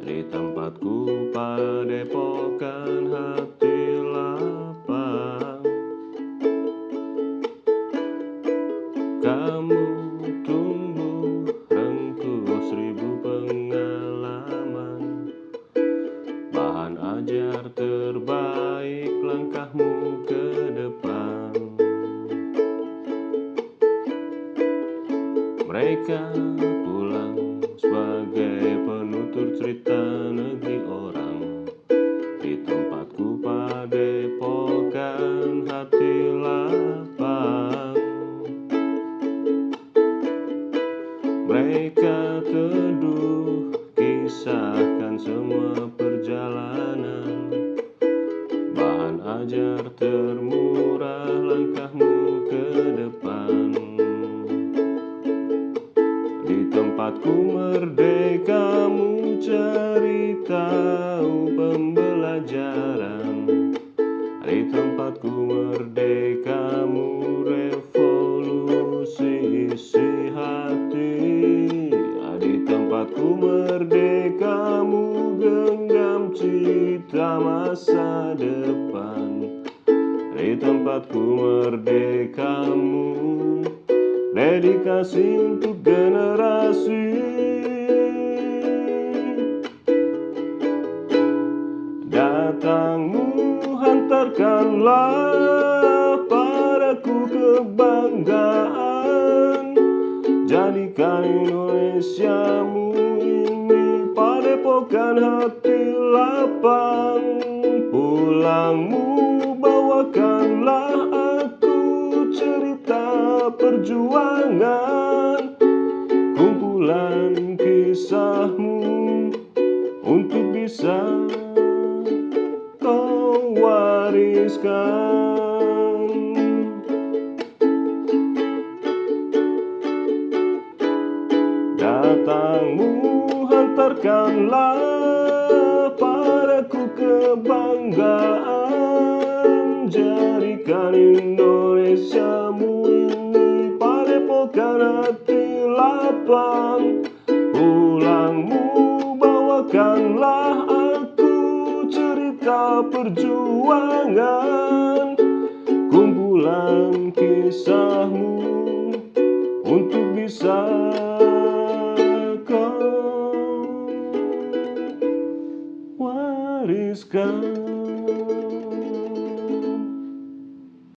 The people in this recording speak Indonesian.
Di tempatku padepokan hati lapang. Kamu tumbuh rengkuh seribu pengalaman. Bahan ajar terbaik langkahmu ke depan. Mereka pulang sebagai penutur cerita negeri orang. Di tempatku padepokan hati lapang. Mereka teduh kisahkan semua perjalanan. Bahan ajar termurah langkahmu ke depan. Di tempatku merdekamu merdekamu genggam cita masa depan. Di tempatku merdekamu Dedikasi untuk generasi. Datangmu hantarkanlah padaku kebanggaan. Jadikan Indonesiamu ini padepokan hati lapang Pulangmu bawakanlah perjuangan. Kumpulan kisahmu Untuk bisa kau wariskan. Datangmu hantarkanlah padaku kebanggaan. Jadikan Indonesiamu bawakan hati lapang. Pulangmu bawakanlah aku cerita perjuangan. Kumpulan kisahmu untuk bisa kau wariskan